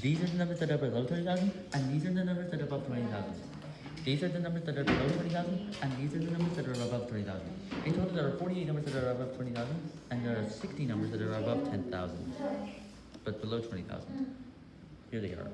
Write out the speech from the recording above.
These are the numbers that are below 20,000, and these are the numbers that are above 20,000. These are the numbers that are below 20,000, and these are the numbers that are above 20,000. In total, there are 48 numbers that are above 20,000, and there are 60 numbers that are above 10,000, but below 20,000. Here they are.